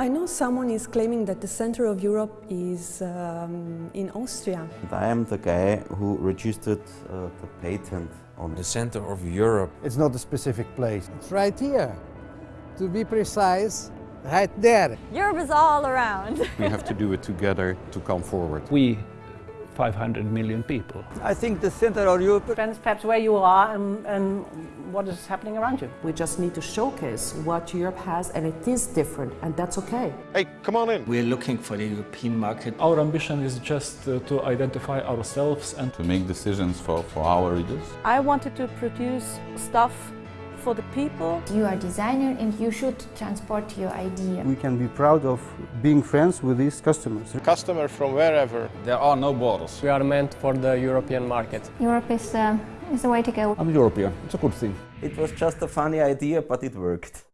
I know someone is claiming that the center of Europe is um, in Austria. And I am the guy who registered uh, the patent on The center of Europe. It's not a specific place. It's right here. To be precise, right there. Europe is all around. We have to do it together to come forward. We, 500 million people. I think the center of Europe depends perhaps where you are and, and what is happening around you. We just need to showcase what Europe has and it is different and that's okay. Hey, come on in. We're looking for the European market. Our ambition is just uh, to identify ourselves and to make decisions for, for our readers. I wanted to produce stuff for the people. You are a designer and you should transport your idea. We can be proud of being friends with these customers. Customer from wherever. There are no borders. We are meant for the European market. Europe is, uh, is the way to go. I'm European. It's a good thing. It was just a funny idea, but it worked.